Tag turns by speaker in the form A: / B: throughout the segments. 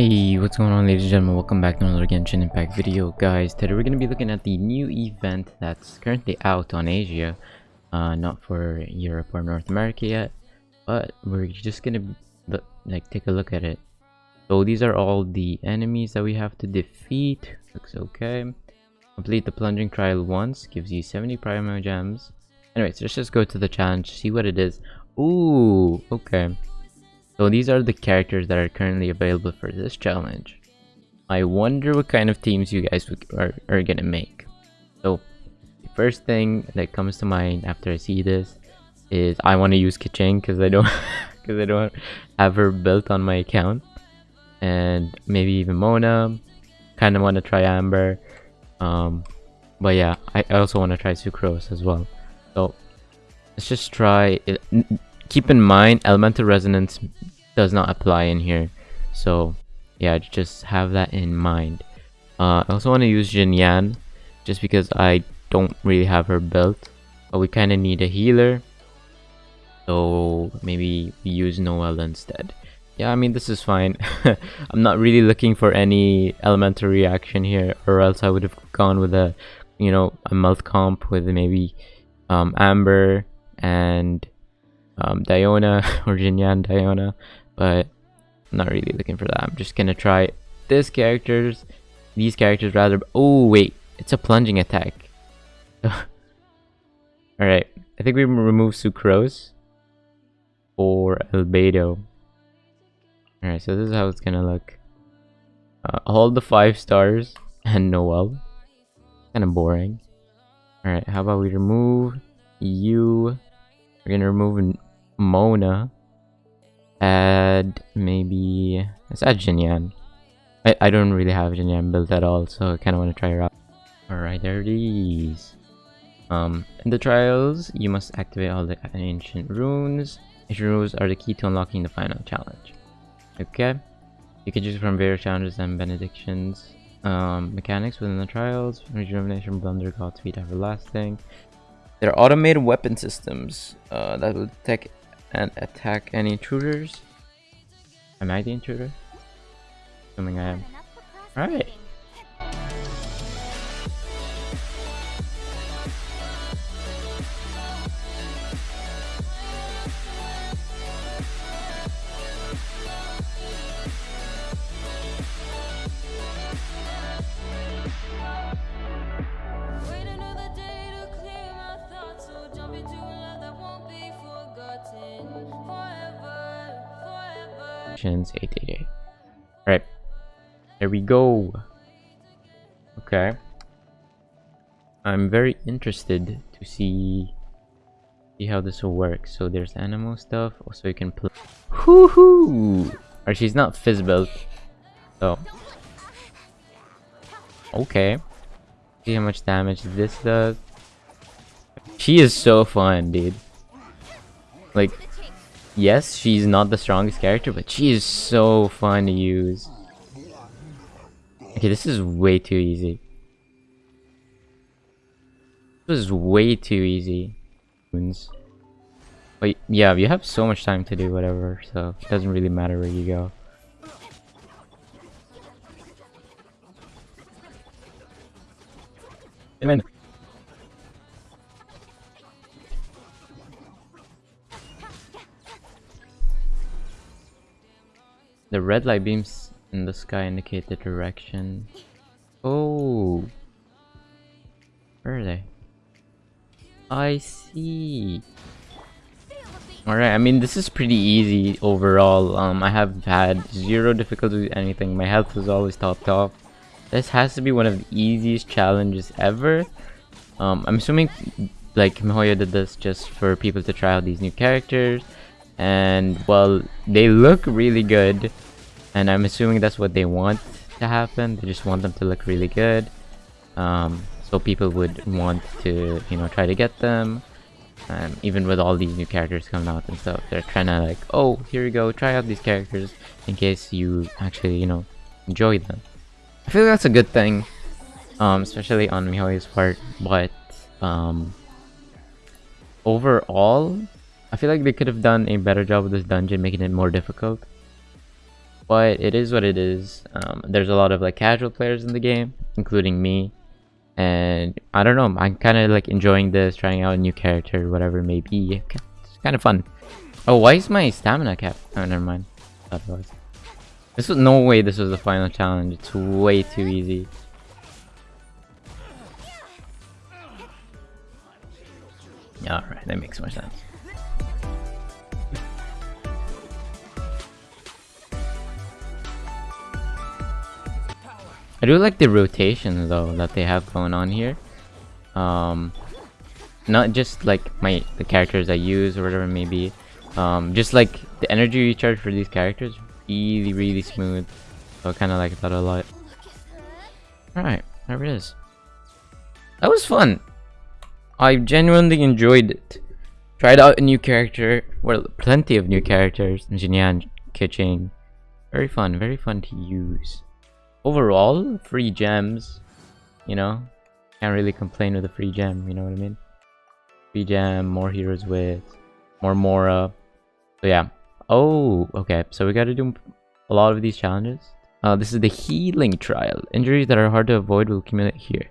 A: Hey, what's going on ladies and gentlemen, welcome back to another Genshin Impact video. Guys, today we're going to be looking at the new event that's currently out on Asia. Uh, not for Europe or North America yet, but we're just going to like take a look at it. So these are all the enemies that we have to defeat. Looks okay. Complete the plunging trial once, gives you 70 Primogems. Anyways, let's just go to the challenge, see what it is. Ooh, okay. So these are the characters that are currently available for this challenge. I wonder what kind of teams you guys are, are gonna make. So the first thing that comes to mind after I see this is I want to use Keqing because I don't because I don't have her built on my account, and maybe even Mona. Kind of want to try Amber, um, but yeah, I also want to try Sucrose as well. So let's just try it. Keep in mind, elemental resonance does not apply in here. So yeah just have that in mind. Uh, I also want to use Xinyan just because I don't really have her built but we kind of need a healer. So maybe we use Noelle instead. Yeah I mean this is fine. I'm not really looking for any elemental reaction here or else I would have gone with a you know a melt comp with maybe um, Amber and um, Diona or Xinyan Diona but I'm not really looking for that. I'm just gonna try this characters, these characters rather. Oh wait, it's a plunging attack. Alright, I think we remove Sucrose or Albedo. Alright, so this is how it's gonna look. Uh, all the five stars and Noelle. Kind of boring. Alright, how about we remove you? We're gonna remove Mona add maybe let's add Xinyan. I, I don't really have Xinyan built at all, so I kind of want to try her out. Alright, there it is. Um, in the trials, you must activate all the ancient runes. Ancient runes are the key to unlocking the final challenge. Okay, you can choose from various challenges and benedictions. Um, mechanics within the trials, rejuvenation, blunder, god speed, everlasting. There are automated weapon systems uh, that will detect and attack any intruders. Am I the intruder? Assuming I am. Alright. Actions 888. Alright. There we go. Okay. I'm very interested to see see how this will work. So there's animal stuff. Also you can play. Woohoo! Or she's not fizz built. So Okay. See how much damage this does. She is so fun, dude. Like yes, she's not the strongest character, but she is so fun to use. Okay, this is way too easy. This is way too easy. But yeah, you have so much time to do whatever, so it doesn't really matter where you go. Amen. The red light beams in the sky indicate the direction. Oh! Where are they? I see. Alright, I mean this is pretty easy overall. Um, I have had zero difficulty with anything. My health was always topped off. This has to be one of the easiest challenges ever. Um, I'm assuming like MiHoYo did this just for people to try out these new characters and well they look really good and i'm assuming that's what they want to happen. They just want them to look really good. Um, so people would want to you know try to get them. Um, even with all these new characters coming out and stuff they're trying to like oh here you go try out these characters in case you actually you know enjoy them. I feel like that's a good thing um, especially on MiHoYo's part but um, overall I feel like they could have done a better job with this dungeon, making it more difficult. But it is what it is. Um, there's a lot of like casual players in the game including me. And i don't know i'm kind of like enjoying this trying out a new character whatever it may be. It's kind of fun. Oh why is my stamina cap oh never mind. Was this was no way this was the final challenge. It's way too easy. All right that makes more sense I do like the rotation though that they have going on here. Um, not just like my the characters I use or whatever it may be. Um, just like the energy recharge for these characters, really really smooth. So I kind of like that a lot. All right, there it is. That was fun. I genuinely enjoyed it. Tried out a new character, well, plenty of new characters. Xinyan, Keqing. Very fun, very fun to use overall, free gems, you know, can't really complain with a free gem, you know what I mean? Free gem, more heroes with, more Mora. So yeah. Oh, okay. So we gotta do a lot of these challenges. Uh, this is the healing trial. Injuries that are hard to avoid will accumulate here.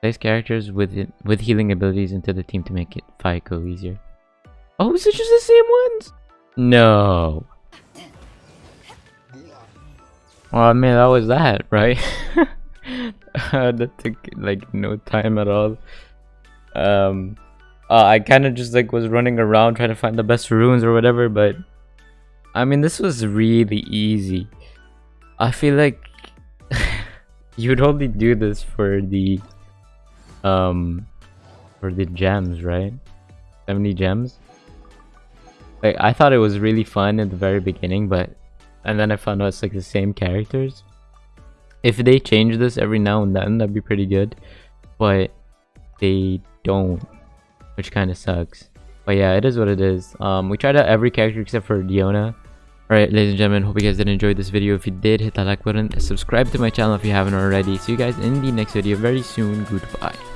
A: Place characters with it, with healing abilities into the team to make it fight go easier. Oh, is it just the same ones? No. Well, I mean, that was that, right? that took like no time at all. Um, uh, I kind of just like was running around trying to find the best runes or whatever, but I mean, this was really easy. I feel like you'd only do this for the um for the gems, right? 70 gems. Like I thought it was really fun at the very beginning, but and then I found out it's like the same characters. If they change this every now and then, that'd be pretty good. But they don't, which kind of sucks. But yeah, it is what it is. Um, we tried out every character except for Diona. Alright, ladies and gentlemen, hope you guys did enjoy this video. If you did, hit that like button. Subscribe to my channel if you haven't already. See you guys in the next video very soon. Goodbye.